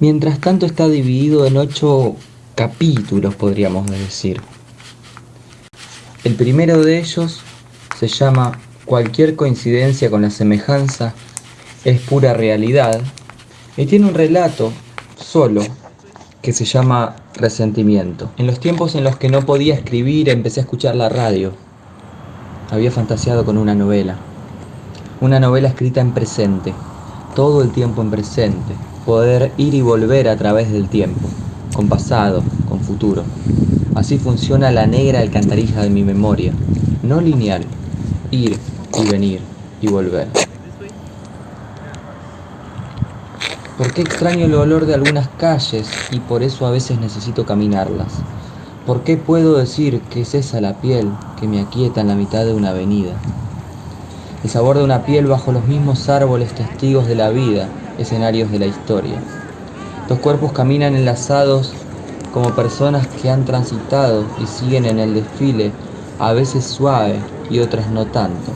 Mientras tanto está dividido en ocho capítulos, podríamos decir. El primero de ellos se llama Cualquier coincidencia con la semejanza es pura realidad y tiene un relato solo que se llama Resentimiento. En los tiempos en los que no podía escribir empecé a escuchar la radio. Había fantaseado con una novela. Una novela escrita en presente, todo el tiempo en presente. Poder ir y volver a través del tiempo, con pasado, con futuro. Así funciona la negra alcantarilla de mi memoria, no lineal, ir y venir y volver. ¿Por qué extraño el olor de algunas calles y por eso a veces necesito caminarlas? ¿Por qué puedo decir que es esa la piel que me aquieta en la mitad de una avenida? El sabor de una piel bajo los mismos árboles testigos de la vida, escenarios de la historia. Dos cuerpos caminan enlazados como personas que han transitado y siguen en el desfile, a veces suave y otras no tanto.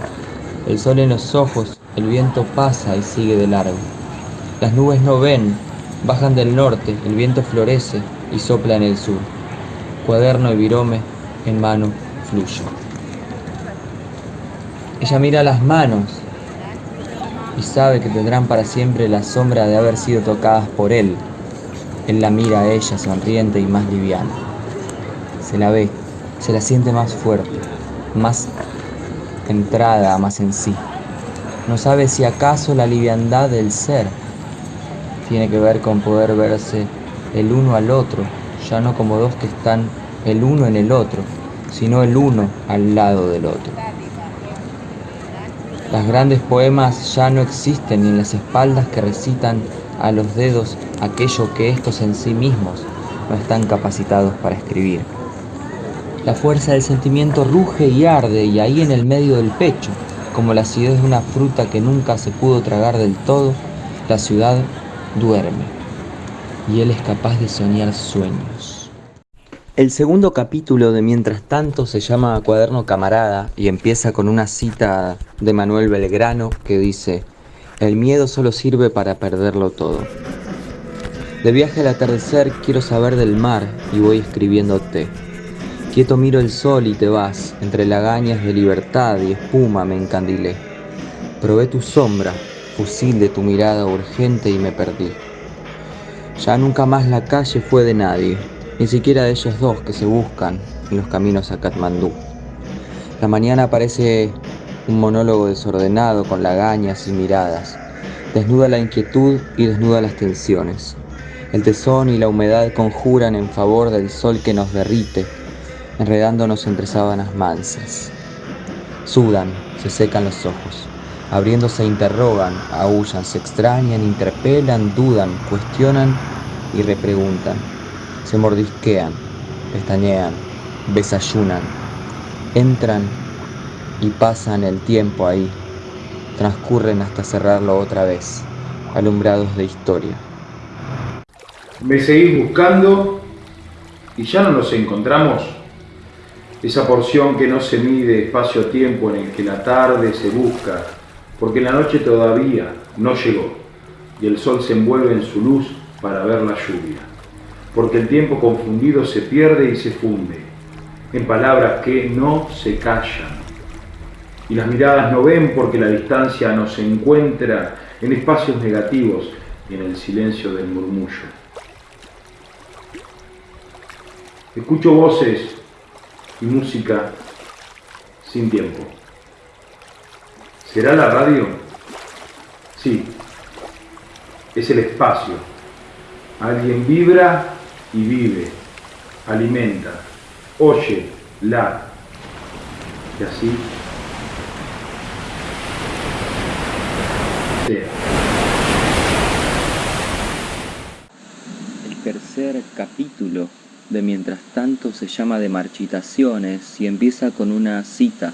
El sol en los ojos, el viento pasa y sigue de largo. Las nubes no ven, bajan del norte, el viento florece y sopla en el sur. Cuaderno y virome en mano fluyo. Ella mira las manos y sabe que tendrán para siempre la sombra de haber sido tocadas por él. Él la mira a ella sonriente y más liviana. Se la ve, se la siente más fuerte, más entrada más en sí. No sabe si acaso la liviandad del ser tiene que ver con poder verse el uno al otro, ya no como dos que están el uno en el otro, sino el uno al lado del otro. Las grandes poemas ya no existen ni en las espaldas que recitan a los dedos aquello que estos en sí mismos no están capacitados para escribir. La fuerza del sentimiento ruge y arde y ahí en el medio del pecho, como la acidez de una fruta que nunca se pudo tragar del todo, la ciudad duerme y él es capaz de soñar sueños. El segundo capítulo de Mientras tanto se llama Cuaderno Camarada y empieza con una cita de Manuel Belgrano que dice, el miedo solo sirve para perderlo todo. De viaje al atardecer quiero saber del mar y voy escribiéndote. Quieto miro el sol y te vas, entre lagañas de libertad y espuma me encandilé. Probé tu sombra, fusil de tu mirada urgente y me perdí. Ya nunca más la calle fue de nadie, ni siquiera de ellos dos que se buscan en los caminos a Katmandú. La mañana parece un monólogo desordenado con lagañas y miradas. Desnuda la inquietud y desnuda las tensiones. El tesón y la humedad conjuran en favor del sol que nos derrite, enredándonos entre sábanas mansas. Sudan, se secan los ojos. Abriéndose interrogan, aullan, se extrañan, interpelan, dudan, cuestionan y repreguntan. Se mordisquean, pestañean, desayunan, entran y pasan el tiempo ahí. Transcurren hasta cerrarlo otra vez, alumbrados de historia. Me seguís buscando y ya no nos encontramos. Esa porción que no se mide espacio-tiempo en el que la tarde se busca porque la noche todavía no llegó y el sol se envuelve en su luz para ver la lluvia, porque el tiempo confundido se pierde y se funde en palabras que no se callan, y las miradas no ven porque la distancia nos encuentra en espacios negativos y en el silencio del murmullo. Escucho voces y música sin tiempo. ¿Será la radio? Sí, es el espacio. Alguien vibra y vive, alimenta, oye, la. Y así sea. El tercer capítulo de Mientras tanto se llama de marchitaciones y empieza con una cita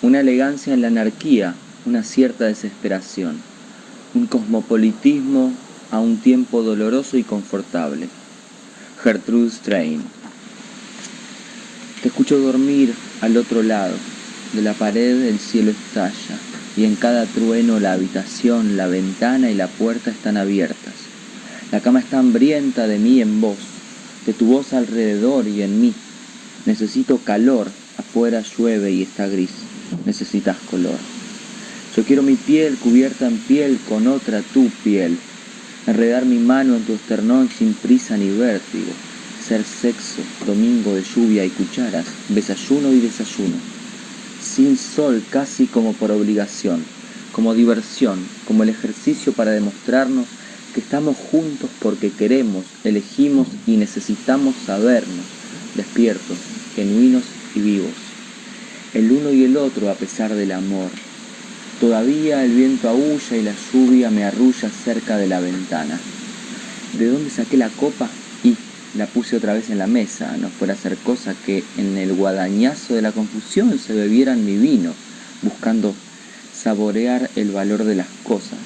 una elegancia en la anarquía, una cierta desesperación, un cosmopolitismo a un tiempo doloroso y confortable. Gertrude Strain. Te escucho dormir al otro lado. De la pared el cielo estalla y en cada trueno la habitación, la ventana y la puerta están abiertas. La cama está hambrienta de mí en vos, de tu voz alrededor y en mí. Necesito calor, afuera llueve y está gris. Necesitas color. Yo quiero mi piel cubierta en piel con otra tu piel. Enredar mi mano en tu esternón sin prisa ni vértigo. Ser sexo, domingo de lluvia y cucharas, desayuno y desayuno. Sin sol casi como por obligación, como diversión, como el ejercicio para demostrarnos que estamos juntos porque queremos, elegimos y necesitamos sabernos, despiertos, genuinos y vivos. El uno y el otro a pesar del amor. Todavía el viento aúlla y la lluvia me arrulla cerca de la ventana. ¿De dónde saqué la copa? Y la puse otra vez en la mesa, no fuera a ser cosa que en el guadañazo de la confusión se bebieran mi vino, buscando saborear el valor de las cosas,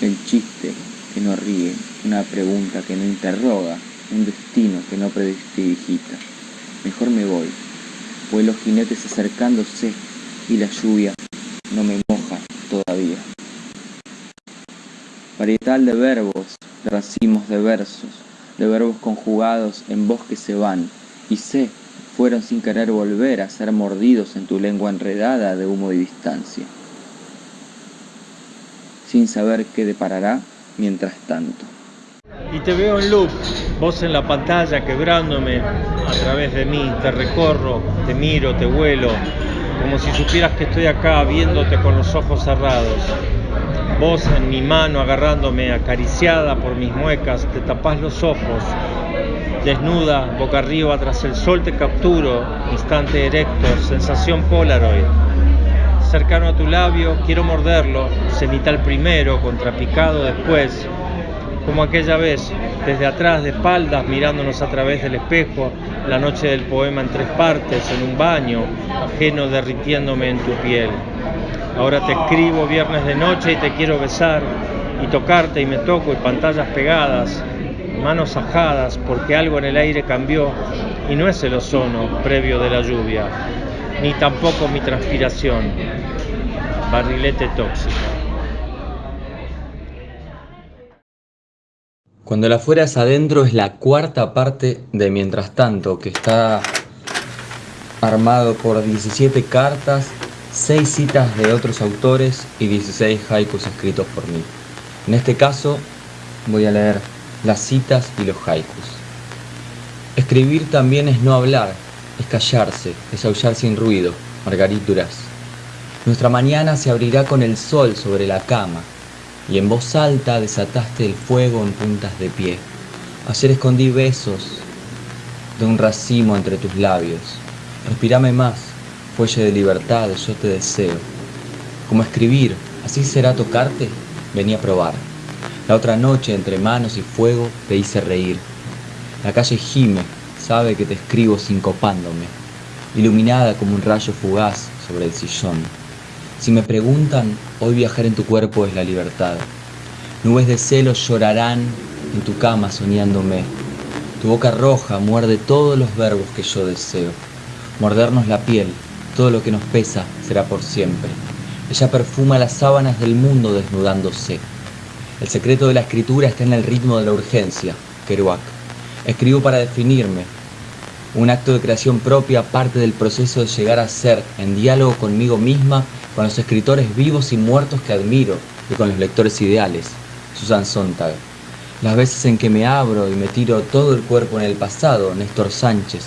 el chiste que no ríe, una pregunta que no interroga, un destino que no prestidigita. Mejor me voy, pues los jinetes acercándose y la lluvia no me moja todavía. Varietal de verbos, de racimos de versos, de verbos conjugados en voz que se van, y sé, fueron sin querer volver a ser mordidos en tu lengua enredada de humo y distancia sin saber qué deparará mientras tanto. Y te veo en loop, vos en la pantalla quebrándome a través de mí, te recorro, te miro, te vuelo, como si supieras que estoy acá viéndote con los ojos cerrados. Vos en mi mano agarrándome acariciada por mis muecas, te tapás los ojos, desnuda, boca arriba tras el sol te capturo, instante erecto, sensación Polaroid. Cercano a tu labio, quiero morderlo, cenital primero, contrapicado después, como aquella vez, desde atrás de espaldas, mirándonos a través del espejo, la noche del poema en tres partes, en un baño, ajeno derritiéndome en tu piel. Ahora te escribo viernes de noche y te quiero besar, y tocarte y me toco y pantallas pegadas, manos ajadas, porque algo en el aire cambió y no es el ozono previo de la lluvia ni tampoco mi transpiración. Barrilete tóxico. Cuando la afuera es adentro es la cuarta parte de Mientras tanto, que está armado por 17 cartas, 6 citas de otros autores y 16 haikus escritos por mí. En este caso voy a leer las citas y los haikus. Escribir también es no hablar, es callarse, es aullar sin ruido. Margarituras. Nuestra mañana se abrirá con el sol sobre la cama, y en voz alta desataste el fuego en puntas de pie. Ayer escondí besos de un racimo entre tus labios. Respirame más, fuelle de libertad, yo te deseo. Como escribir, así será tocarte, vení a probar. La otra noche, entre manos y fuego, te hice reír. La calle gime, sabe que te escribo sincopándome, iluminada como un rayo fugaz sobre el sillón. Si me preguntan, hoy viajar en tu cuerpo es la libertad. Nubes de celos llorarán en tu cama soñándome. Tu boca roja muerde todos los verbos que yo deseo. Mordernos la piel, todo lo que nos pesa será por siempre. Ella perfuma las sábanas del mundo desnudándose. El secreto de la escritura está en el ritmo de la urgencia, Kerouac. Escribo para definirme. Un acto de creación propia parte del proceso de llegar a ser, en diálogo conmigo misma, con los escritores vivos y muertos que admiro y con los lectores ideales. Susan Sontag. Las veces en que me abro y me tiro todo el cuerpo en el pasado, Néstor Sánchez,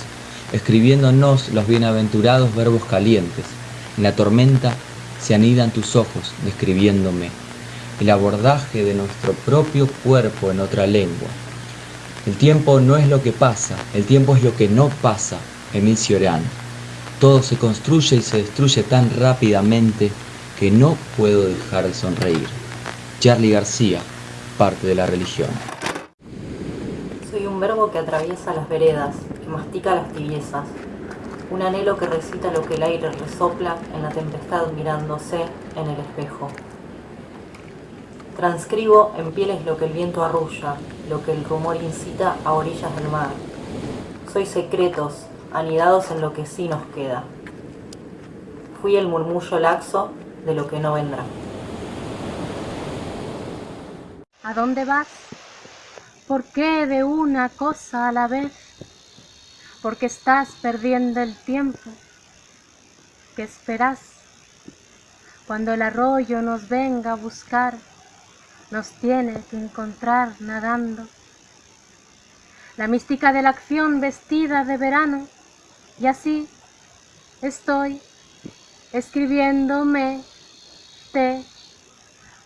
escribiéndonos los bienaventurados verbos calientes. En la tormenta se anidan tus ojos, describiéndome. El abordaje de nuestro propio cuerpo en otra lengua. El tiempo no es lo que pasa, el tiempo es lo que no pasa. Emil Cioran. Todo se construye y se destruye tan rápidamente que no puedo dejar de sonreír. Charlie García, parte de la religión. Soy un verbo que atraviesa las veredas, que mastica las tibiezas. Un anhelo que recita lo que el aire resopla en la tempestad mirándose en el espejo. Transcribo en pieles lo que el viento arrulla, lo que el rumor incita a orillas del mar. Soy secretos, anidados en lo que sí nos queda. Fui el murmullo laxo de lo que no vendrá. ¿A dónde vas? ¿Por qué de una cosa a la vez? Porque estás perdiendo el tiempo. ¿Qué esperas? Cuando el arroyo nos venga a buscar, nos tiene que encontrar nadando. La mística de la acción vestida de verano, y así estoy escribiéndome te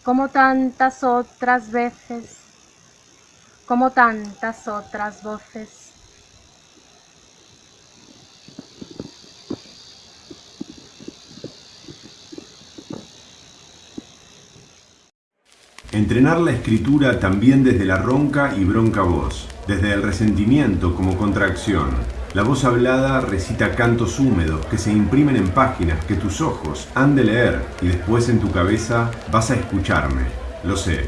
como tantas otras veces, como tantas otras voces. Entrenar la escritura también desde la ronca y bronca voz, desde el resentimiento como contracción. La voz hablada recita cantos húmedos que se imprimen en páginas que tus ojos han de leer y después en tu cabeza vas a escucharme. Lo sé.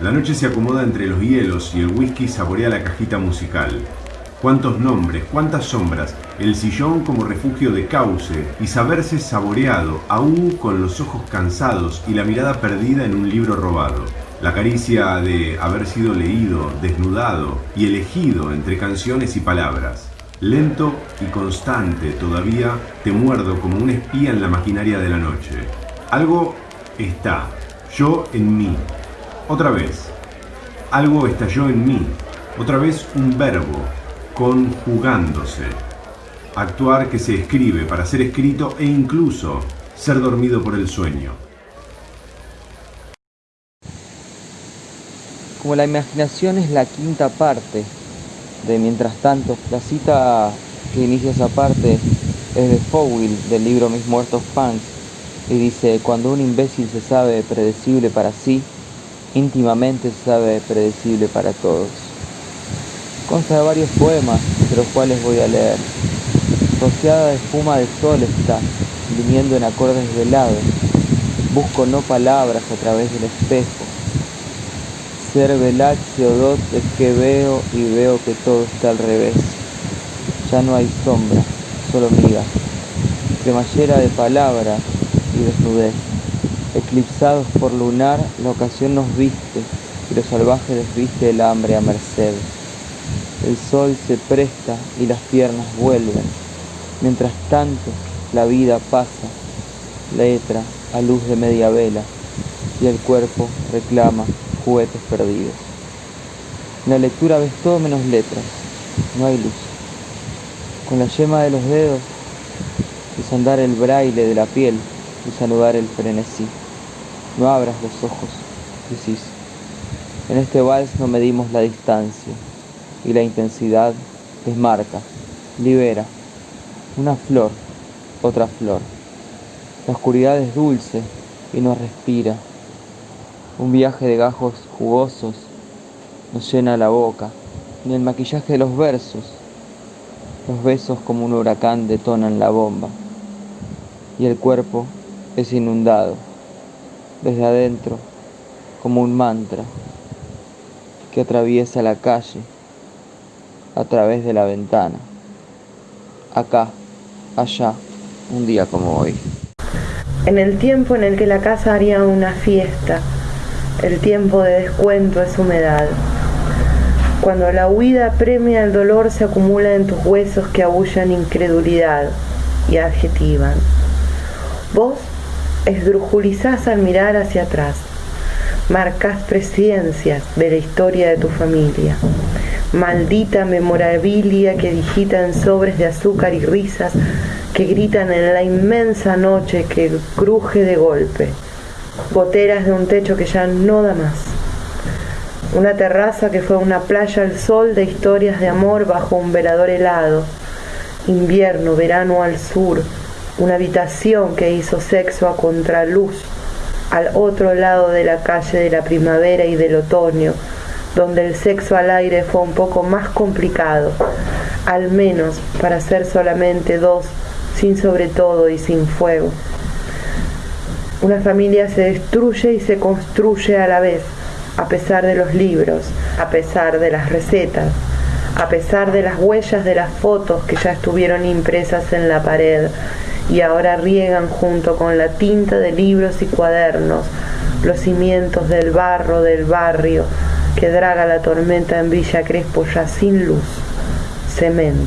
La noche se acomoda entre los hielos y el whisky saborea la cajita musical. Cuántos nombres, cuántas sombras, el sillón como refugio de cauce y saberse saboreado aún con los ojos cansados y la mirada perdida en un libro robado. La caricia de haber sido leído, desnudado y elegido entre canciones y palabras. Lento y constante todavía te muerdo como un espía en la maquinaria de la noche. Algo está, yo en mí. Otra vez. Algo estalló en mí. Otra vez un verbo, conjugándose. Actuar que se escribe para ser escrito e incluso ser dormido por el sueño. Como la imaginación es la quinta parte de Mientras tanto, la cita que inicia esa parte es de Fowell del libro Mis Muertos Pants y dice, cuando un imbécil se sabe predecible para sí, íntimamente se sabe predecible para todos. Consta de varios poemas, de los cuales voy a leer. Rociada de espuma de sol está, viniendo en acordes velados. Busco no palabras a través del espejo. O es que veo y veo que todo está al revés. Ya no hay sombra, solo miga. Cremallera de palabra y desnudez. Eclipsados por lunar, la ocasión nos viste y los salvajes desviste el hambre a merced. El sol se presta y las piernas vuelven. Mientras tanto, la vida pasa, letra a luz de media vela, y el cuerpo reclama juguetes perdidos. En la lectura ves todo menos letras, no hay luz. Con la yema de los dedos, desandar el braille de la piel y saludar el frenesí. No abras los ojos, decís. En este vals no medimos la distancia y la intensidad desmarca, libera. Una flor, otra flor. La oscuridad es dulce y nos respira. Un viaje de gajos jugosos nos llena la boca, ni el maquillaje de los versos. Los besos como un huracán detonan la bomba y el cuerpo es inundado desde adentro como un mantra que atraviesa la calle a través de la ventana, acá, allá, un día como hoy. En el tiempo en el que la casa haría una fiesta, el tiempo de descuento es humedad. Cuando la huida premia el dolor se acumula en tus huesos que abullan incredulidad y adjetivan. Vos esdrujulizás al mirar hacia atrás, marcas presencias de la historia de tu familia maldita memorabilia que digita en sobres de azúcar y risas que gritan en la inmensa noche que cruje de golpe, goteras de un techo que ya no da más, una terraza que fue una playa al sol de historias de amor bajo un velador helado, invierno, verano al sur, una habitación que hizo sexo a contraluz al otro lado de la calle de la primavera y del otoño, donde el sexo al aire fue un poco más complicado, al menos para ser solamente dos, sin sobre todo y sin fuego. Una familia se destruye y se construye a la vez, a pesar de los libros, a pesar de las recetas, a pesar de las huellas de las fotos que ya estuvieron impresas en la pared y ahora riegan junto con la tinta de libros y cuadernos los cimientos del barro del barrio que draga la tormenta en Villa Crespo ya sin luz, cemento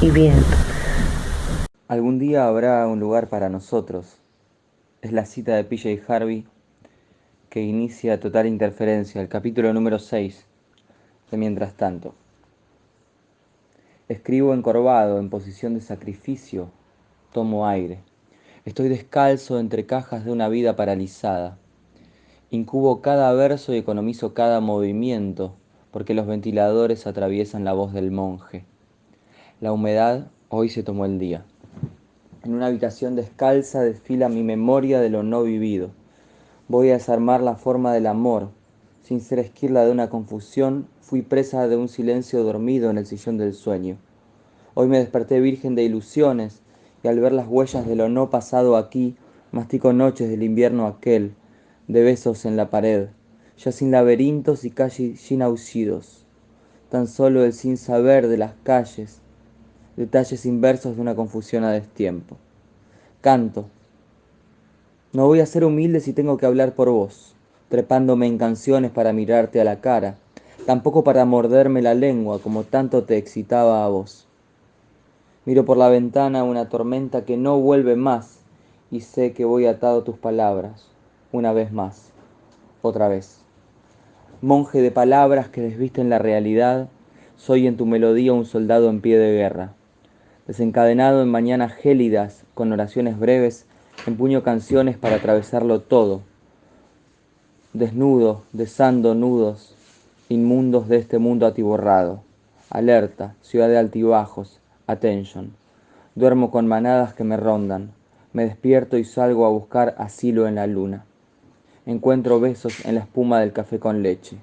y viento. Algún día habrá un lugar para nosotros. Es la cita de PJ Harvey que inicia Total Interferencia, el capítulo número 6 de Mientras tanto. Escribo encorvado, en posición de sacrificio, tomo aire. Estoy descalzo entre cajas de una vida paralizada. Incubo cada verso y economizo cada movimiento, porque los ventiladores atraviesan la voz del monje. La humedad hoy se tomó el día. En una habitación descalza desfila mi memoria de lo no vivido. Voy a desarmar la forma del amor. Sin ser esquirla de una confusión, fui presa de un silencio dormido en el sillón del sueño. Hoy me desperté virgen de ilusiones y al ver las huellas de lo no pasado aquí, mastico noches del invierno aquel, de besos en la pared, ya sin laberintos y calles sin aullidos, tan solo el sin saber de las calles, detalles inversos de una confusión a destiempo. Canto. No voy a ser humilde si tengo que hablar por vos, trepándome en canciones para mirarte a la cara, tampoco para morderme la lengua como tanto te excitaba a vos. Miro por la ventana una tormenta que no vuelve más y sé que voy atado a tus palabras, una vez más, otra vez. Monje de palabras que desvisten la realidad, soy en tu melodía un soldado en pie de guerra desencadenado en mañanas gélidas con oraciones breves, empuño canciones para atravesarlo todo, desnudo, desando nudos inmundos de este mundo atiborrado. Alerta, ciudad de altibajos, attention. Duermo con manadas que me rondan, me despierto y salgo a buscar asilo en la luna. Encuentro besos en la espuma del café con leche.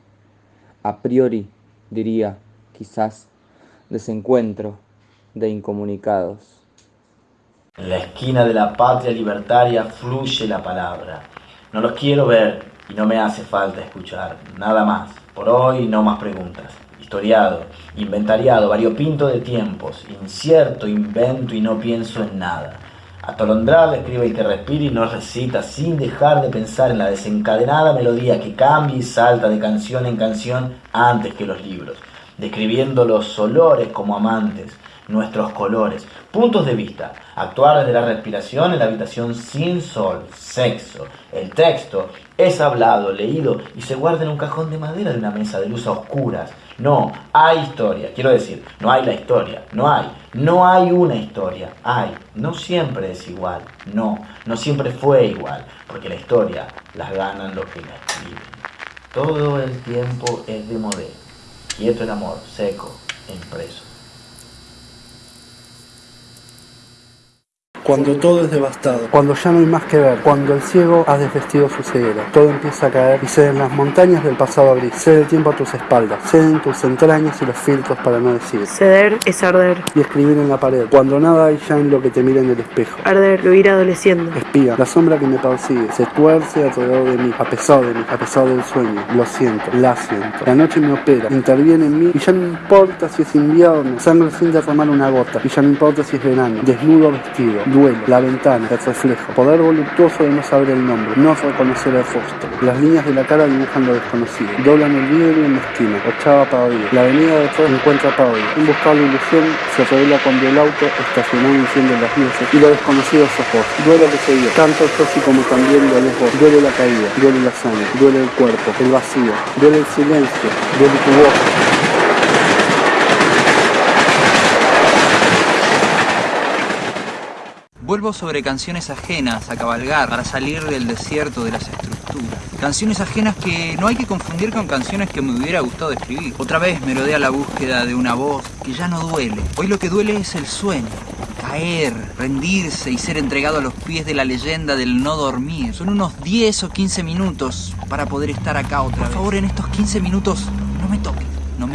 A priori, diría, quizás, desencuentro, de incomunicados. En la esquina de la patria libertaria fluye la palabra. No los quiero ver y no me hace falta escuchar. Nada más. Por hoy no más preguntas. Historiado, inventariado, variopinto de tiempos, incierto, invento y no pienso en nada. Atolondrado escribe el que respira y no recita sin dejar de pensar en la desencadenada melodía que cambia y salta de canción en canción antes que los libros, describiendo los olores como amantes, nuestros colores, puntos de vista, actuar desde la respiración en la habitación sin sol, sexo. El texto es hablado, leído y se guarda en un cajón de madera de una mesa de luz a oscuras. No, hay historia, quiero decir, no hay la historia, no hay, no hay una historia, hay, no siempre es igual, no, no siempre fue igual, porque la historia las ganan los que la escriben. Todo el tiempo es de modelo, quieto el amor, seco, impreso. Cuando todo es devastado, cuando ya no hay más que ver, cuando el ciego ha desvestido su ceguera, todo empieza a caer y ceden las montañas del pasado gris, cede el tiempo a tus espaldas, ceden tus entrañas y los filtros para no decir. Ceder es arder. Y escribir en la pared, cuando nada hay ya en lo que te mira en el espejo. Arder, lo ir adoleciendo. Espía, la sombra que me persigue, se tuerce alrededor de mí, a pesar de mí, a pesar del sueño. Lo siento, la siento. La noche me opera, interviene en mí y ya no importa si es invierno, sangre sin derramar una gota, y ya no importa si es verano, desnudo vestido duelo, la ventana, el reflejo, poder voluptuoso de no saber el nombre, no reconocer el rostro. Las líneas de la cara dibujan lo desconocido, doblan el vidrio en la esquina, ochava Pavía. La avenida de todo encuentra a Pavía. Un buscable ilusión se revela cuando el auto estacionó enciende las luces y lo desconocido sos vos. Duele que se dio, tanto yo sí como también duele vos. Duele la caída, duele la sangre, duele el cuerpo, el vacío, duele el silencio, duele tu voz. Vuelvo sobre canciones ajenas a cabalgar para salir del desierto de las estructuras. Canciones ajenas que no hay que confundir con canciones que me hubiera gustado escribir. Otra vez me rodea la búsqueda de una voz que ya no duele. Hoy lo que duele es el sueño. Caer, rendirse y ser entregado a los pies de la leyenda del no dormir. Son unos 10 o 15 minutos para poder estar acá otra vez. Por favor, en estos 15 minutos no me toques,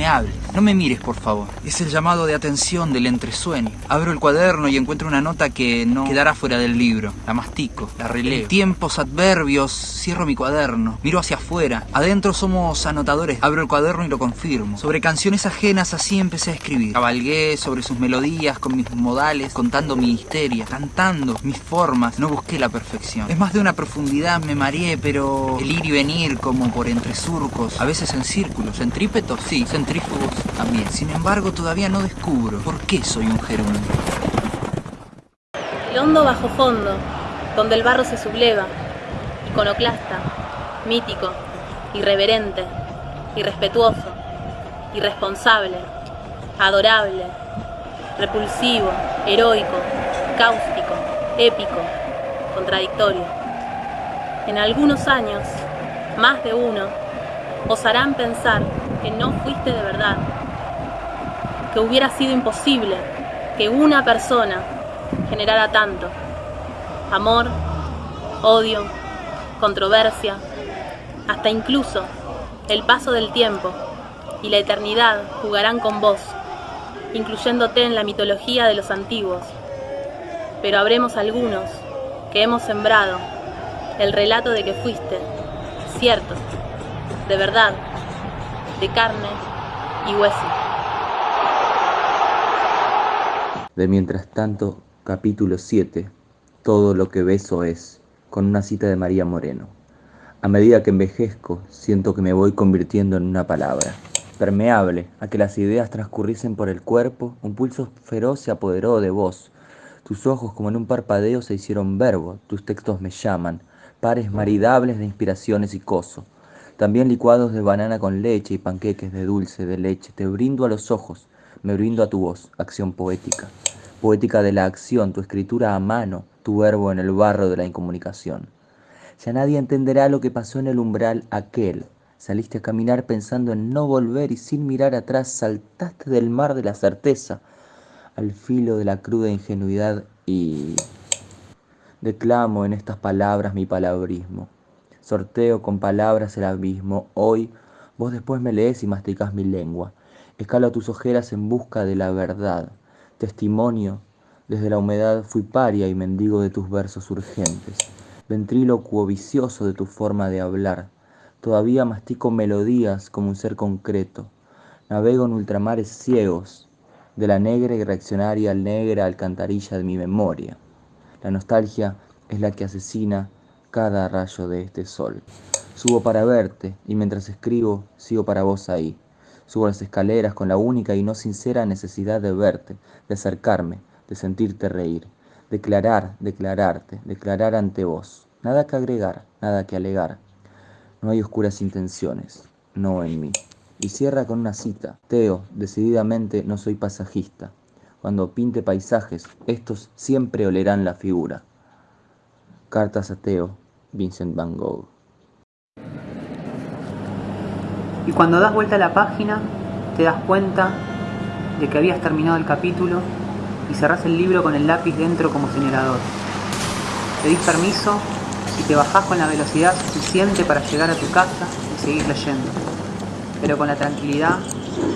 me. No me mires, por favor. Es el llamado de atención del entresueño. Abro el cuaderno y encuentro una nota que no quedará fuera del libro. La mastico, la releo. Tiempos adverbios, cierro mi cuaderno, miro hacia afuera. Adentro somos anotadores. Abro el cuaderno y lo confirmo. Sobre canciones ajenas así empecé a escribir. Cabalgué sobre sus melodías con mis modales, contando mi histeria, cantando mis formas. No busqué la perfección. Es más de una profundidad, me mareé, pero el ir y venir como por entre surcos, a veces en círculos, centrípetos, sí, también. Sin embargo, todavía no descubro por qué soy un gerundio. El hondo bajo fondo, donde el barro se subleva, iconoclasta, mítico, irreverente, irrespetuoso, irresponsable, adorable, repulsivo, heroico, cáustico, épico, contradictorio. En algunos años, más de uno, osarán pensar que no fuiste de verdad, que hubiera sido imposible que una persona generara tanto. Amor, odio, controversia, hasta incluso el paso del tiempo y la eternidad jugarán con vos, incluyéndote en la mitología de los antiguos. Pero habremos algunos que hemos sembrado el relato de que fuiste, cierto, de verdad, de carne y hueso. De Mientras tanto, capítulo 7, Todo lo que beso es, con una cita de María Moreno. A medida que envejezco, siento que me voy convirtiendo en una palabra. Permeable a que las ideas transcurriesen por el cuerpo, un pulso feroz se apoderó de vos. Tus ojos como en un parpadeo se hicieron verbo, tus textos me llaman, pares maridables de inspiraciones y coso. También licuados de banana con leche y panqueques de dulce de leche. Te brindo a los ojos, me brindo a tu voz, acción poética. Poética de la acción, tu escritura a mano, tu verbo en el barro de la incomunicación. Ya nadie entenderá lo que pasó en el umbral aquel. Saliste a caminar pensando en no volver y sin mirar atrás saltaste del mar de la certeza al filo de la cruda ingenuidad y declamo en estas palabras mi palabrismo. Sorteo con palabras el abismo. Hoy vos después me lees y masticas mi lengua. Escalo tus ojeras en busca de la verdad. Testimonio, desde la humedad fui paria y mendigo de tus versos urgentes. Ventrílocuo vicioso de tu forma de hablar. Todavía mastico melodías como un ser concreto. Navego en ultramares ciegos, de la negra y reaccionaria negra alcantarilla de mi memoria. La nostalgia es la que asesina cada rayo de este sol. Subo para verte y mientras escribo sigo para vos ahí. Subo las escaleras con la única y no sincera necesidad de verte, de acercarme, de sentirte reír. Declarar, declararte, declarar ante vos. Nada que agregar, nada que alegar. No hay oscuras intenciones, no en mí. Y cierra con una cita. Teo, decididamente no soy pasajista. Cuando pinte paisajes, estos siempre olerán la figura. Cartas a Teo, Vincent Van Gogh. Y cuando das vuelta a la página, te das cuenta de que habías terminado el capítulo y cerrás el libro con el lápiz dentro como señalador. Pedís permiso y te bajás con la velocidad suficiente para llegar a tu casa y seguir leyendo, pero con la tranquilidad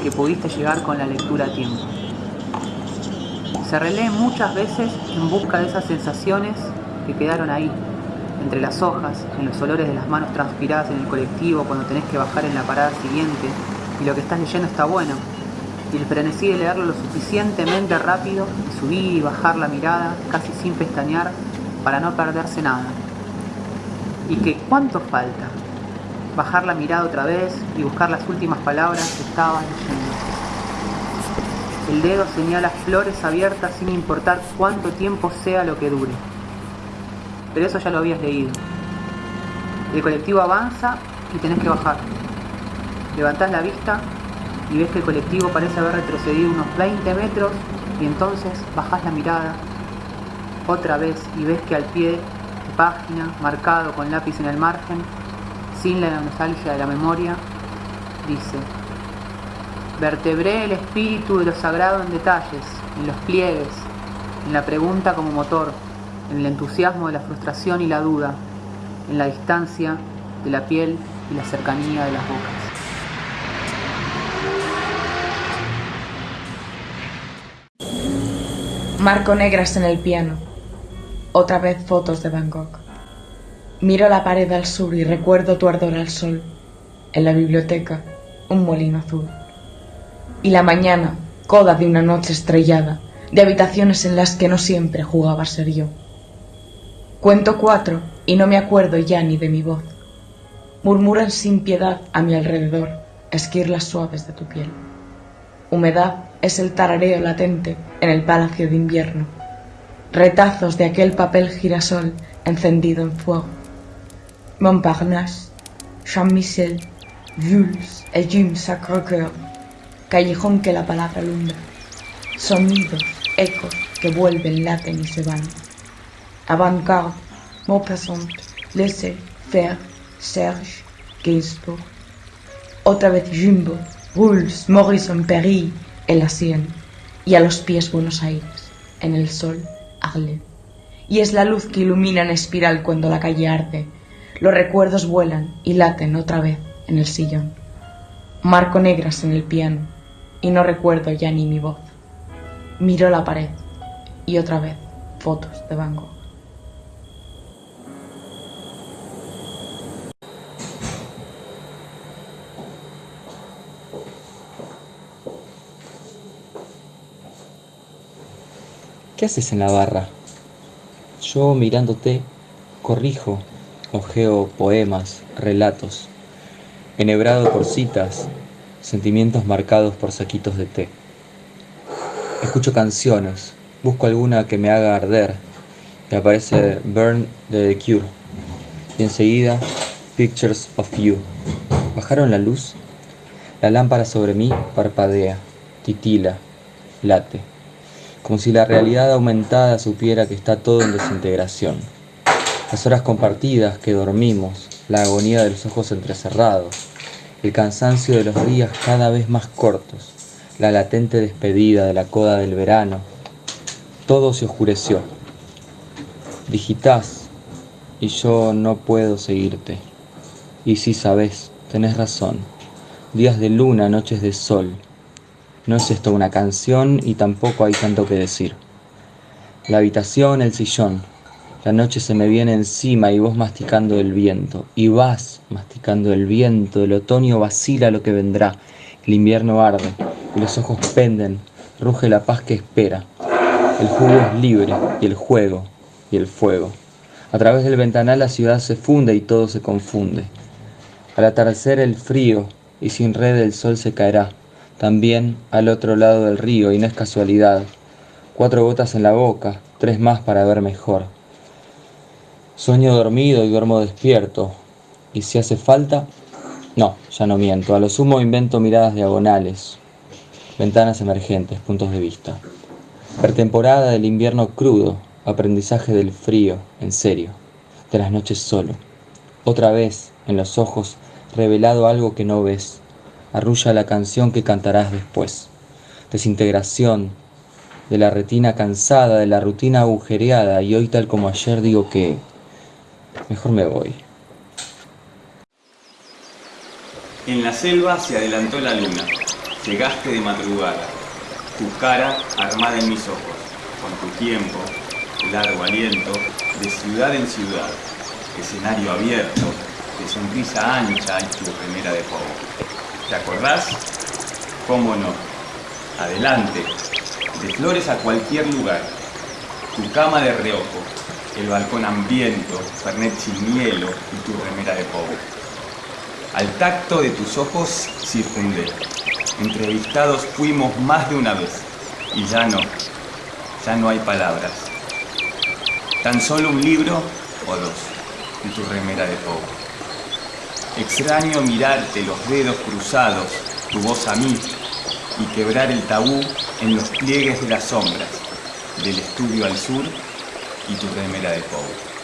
que pudiste llegar con la lectura a tiempo. Se relee muchas veces en busca de esas sensaciones que quedaron ahí, entre las hojas, en los olores de las manos transpiradas en el colectivo cuando tenés que bajar en la parada siguiente y lo que estás leyendo está bueno. Y el frenesí de leerlo lo suficientemente rápido y subir y bajar la mirada casi sin pestañear para no perderse nada. Y que cuánto falta bajar la mirada otra vez y buscar las últimas palabras que estabas leyendo. El dedo señala flores abiertas sin importar cuánto tiempo sea lo que dure pero eso ya lo habías leído. El colectivo avanza y tenés que bajar. Levantás la vista y ves que el colectivo parece haber retrocedido unos 20 metros y entonces bajás la mirada otra vez y ves que al pie de página, marcado con lápiz en el margen, sin la nostalgia de la memoria, dice, vertebré el espíritu de lo sagrado en detalles, en los pliegues, en la pregunta como motor, en el entusiasmo de la frustración y la duda, en la distancia de la piel y la cercanía de las bocas. Marco negras en el piano. Otra vez fotos de Bangkok. Miro la pared al sur y recuerdo tu ardor al sol. En la biblioteca, un molino azul. Y la mañana, coda de una noche estrellada, de habitaciones en las que no siempre jugaba ser yo. Cuento cuatro y no me acuerdo ya ni de mi voz. Murmuran sin piedad a mi alrededor esquirlas suaves de tu piel. Humedad es el tarareo latente en el palacio de invierno. Retazos de aquel papel girasol encendido en fuego. Montparnasse, Jean-Michel, Jules et Jim Sacre-Cœur. Callejón que la palabra alumbra. Sonidos, ecos que vuelven, laten y se van. Avant-garde, Maupassant, Laissez Faire, Serge, Gainsbourg. Otra vez Jumbo, Rules, Morrison, Perry, el Asien. Y a los pies Buenos Aires, en el sol, Arles. Y es la luz que ilumina en espiral cuando la calle arde. Los recuerdos vuelan y laten otra vez en el sillón. Marco negras en el piano y no recuerdo ya ni mi voz. Miro la pared y otra vez fotos de Van Gogh. ¿Qué haces en la barra? Yo mirándote, corrijo, ojeo poemas, relatos, enhebrado por citas, sentimientos marcados por saquitos de té. Escucho canciones, busco alguna que me haga arder, y aparece Burn de The Cure, y enseguida Pictures of You. ¿Bajaron la luz? La lámpara sobre mí parpadea, titila, late como si la realidad aumentada supiera que está todo en desintegración. Las horas compartidas que dormimos, la agonía de los ojos entrecerrados, el cansancio de los días cada vez más cortos, la latente despedida de la coda del verano, todo se oscureció. Digitas y yo no puedo seguirte. Y si sabes, tenés razón. Días de luna, noches de sol, no es esto una canción y tampoco hay tanto que decir. La habitación, el sillón. La noche se me viene encima y vos masticando el viento. Y vas masticando el viento. El otoño vacila lo que vendrá. El invierno arde y los ojos penden. Ruge la paz que espera. El jugo es libre y el juego y el fuego. A través del ventanal la ciudad se funde y todo se confunde. Al atardecer el frío y sin red el sol se caerá también al otro lado del río, y no es casualidad. Cuatro gotas en la boca, tres más para ver mejor. Sueño dormido y duermo despierto. Y si hace falta, no, ya no miento. A lo sumo invento miradas diagonales, ventanas emergentes, puntos de vista. Pretemporada del invierno crudo, aprendizaje del frío, en serio, de las noches solo. Otra vez, en los ojos, revelado algo que no ves, arrulla la canción que cantarás después. Desintegración de la retina cansada, de la rutina agujereada, y hoy tal como ayer digo que mejor me voy. En la selva se adelantó la luna. Llegaste de madrugada. Tu cara armada en mis ojos, con tu tiempo, largo aliento, de ciudad en ciudad, escenario abierto, de sonrisa ancha y tu remera de fuego. ¿Te acordás? ¿Cómo no? Adelante, de flores a cualquier lugar. Tu cama de reojo, el balcón hambriento, fernet sin y tu remera de pobre. Al tacto de tus ojos circundé. Entrevistados fuimos más de una vez. Y ya no, ya no hay palabras. Tan solo un libro o dos y tu remera de pobre. Extraño mirarte los dedos cruzados, tu voz a mí, y quebrar el tabú en los pliegues de las sombras, del estudio al sur y tu remera de pobre.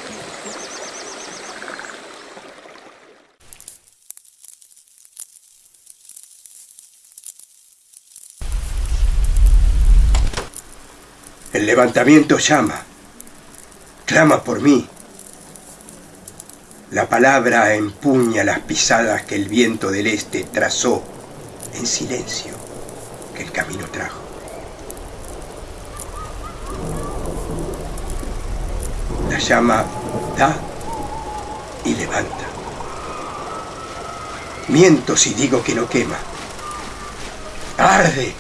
El levantamiento llama, clama por mí. La palabra empuña las pisadas que el viento del este trazó en silencio que el camino trajo. llama da y levanta. Miento si digo que no quema. Arde.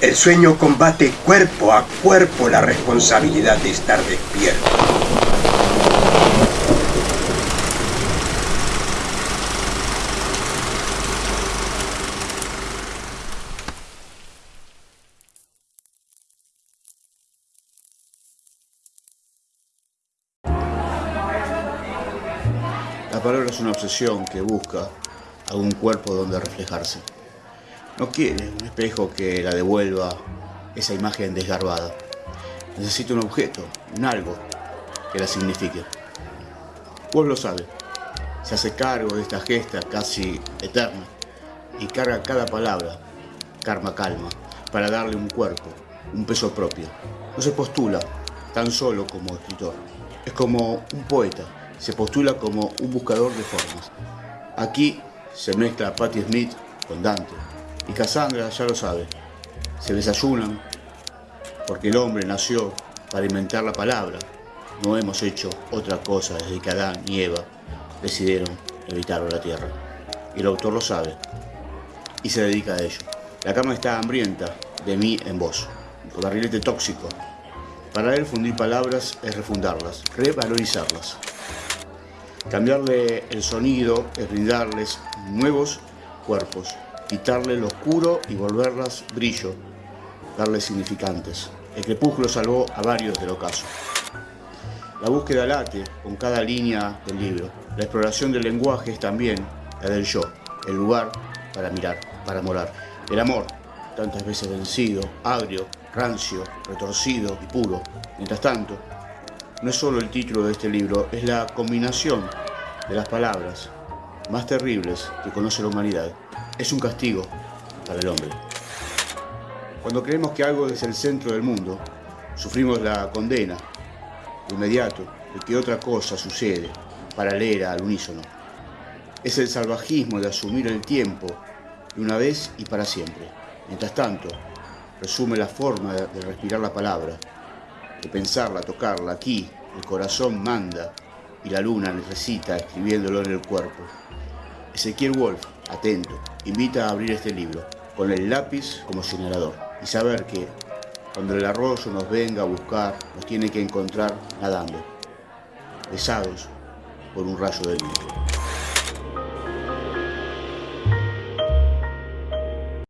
El sueño combate cuerpo a cuerpo la responsabilidad de estar despierto. Una obsesión que busca algún cuerpo donde reflejarse. No quiere un espejo que la devuelva esa imagen desgarbada. Necesita un objeto, un algo que la signifique. Vos lo sabe. Se hace cargo de esta gesta casi eterna y carga cada palabra, karma calma, para darle un cuerpo, un peso propio. No se postula tan solo como escritor. Es como un poeta, se postula como un buscador de formas. Aquí se mezcla Patti Smith con Dante. Y Cassandra ya lo sabe. Se desayunan porque el hombre nació para inventar la palabra. No hemos hecho otra cosa desde que Adán y Eva decidieron evitar la tierra. Y el autor lo sabe y se dedica a ello. La cama está hambrienta de mí en vos, con barrilete tóxico. Para él fundir palabras es refundarlas, revalorizarlas. Cambiarle el sonido es brindarles nuevos cuerpos, quitarle lo oscuro y volverlas brillo, darles significantes. El crepúsculo salvó a varios del ocaso. La búsqueda late con cada línea del libro. La exploración del lenguaje es también la del yo, el lugar para mirar, para morar. El amor, tantas veces vencido, agrio, rancio, retorcido y puro. Mientras tanto, no es solo el título de este libro, es la combinación de las palabras más terribles que conoce la humanidad. Es un castigo para el hombre. Cuando creemos que algo es el centro del mundo, sufrimos la condena de inmediato de que otra cosa sucede, paralela al unísono. Es el salvajismo de asumir el tiempo de una vez y para siempre. Mientras tanto, resume la forma de respirar la palabra, de pensarla, tocarla. Aquí el corazón manda y la luna necesita escribiéndolo en el cuerpo. Ezequiel Wolf, atento, invita a abrir este libro con el lápiz como señalador y saber que cuando el arroyo nos venga a buscar, nos tiene que encontrar nadando, besados por un rayo del viento.